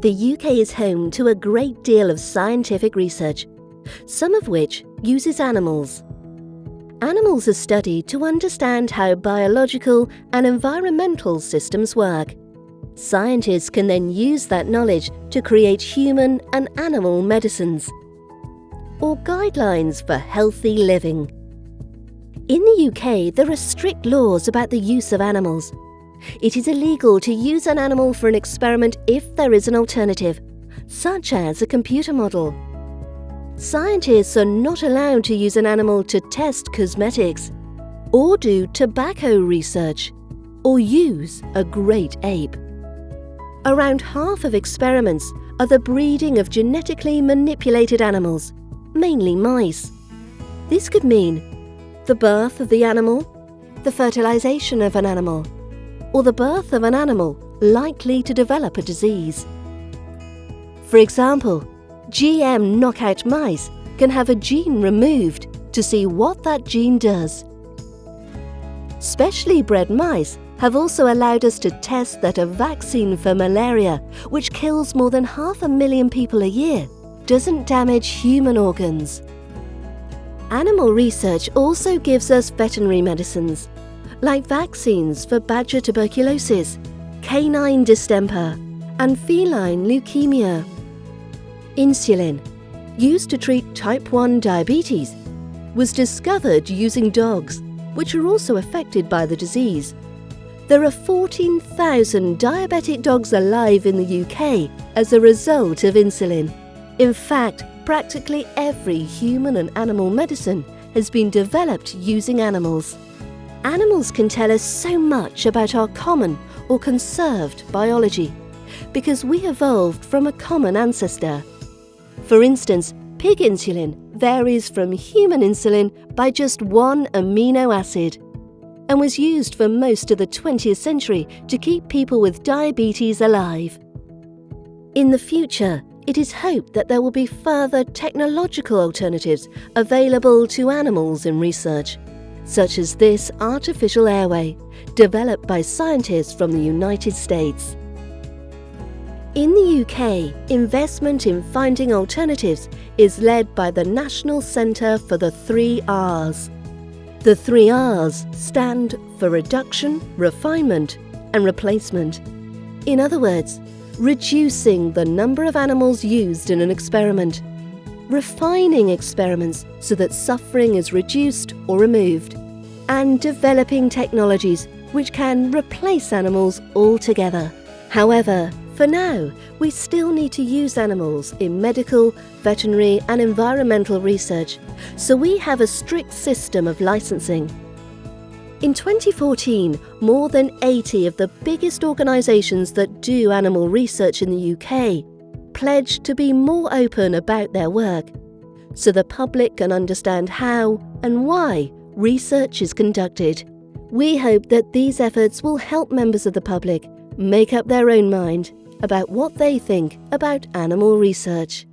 The UK is home to a great deal of scientific research, some of which uses animals. Animals are studied to understand how biological and environmental systems work. Scientists can then use that knowledge to create human and animal medicines or guidelines for healthy living. In the UK, there are strict laws about the use of animals. It is illegal to use an animal for an experiment if there is an alternative, such as a computer model. Scientists are not allowed to use an animal to test cosmetics, or do tobacco research, or use a great ape. Around half of experiments are the breeding of genetically manipulated animals, mainly mice. This could mean the birth of the animal, the fertilization of an animal, or the birth of an animal likely to develop a disease. For example, GM knockout mice can have a gene removed to see what that gene does. Specially bred mice have also allowed us to test that a vaccine for malaria, which kills more than half a million people a year, doesn't damage human organs. Animal research also gives us veterinary medicines, like vaccines for badger tuberculosis, canine distemper, and feline leukemia. Insulin, used to treat type 1 diabetes, was discovered using dogs, which are also affected by the disease. There are 14,000 diabetic dogs alive in the UK as a result of insulin. In fact, practically every human and animal medicine has been developed using animals. Animals can tell us so much about our common or conserved biology because we evolved from a common ancestor. For instance, pig insulin varies from human insulin by just one amino acid and was used for most of the 20th century to keep people with diabetes alive. In the future, it is hoped that there will be further technological alternatives available to animals in research, such as this artificial airway, developed by scientists from the United States. In the UK, investment in finding alternatives is led by the National Centre for the Three R's. The three R's stand for reduction, refinement and replacement. In other words, reducing the number of animals used in an experiment, refining experiments so that suffering is reduced or removed, and developing technologies which can replace animals altogether. However, for now, we still need to use animals in medical, veterinary and environmental research, so we have a strict system of licensing. In 2014, more than 80 of the biggest organisations that do animal research in the UK pledged to be more open about their work, so the public can understand how and why research is conducted. We hope that these efforts will help members of the public make up their own mind about what they think about animal research.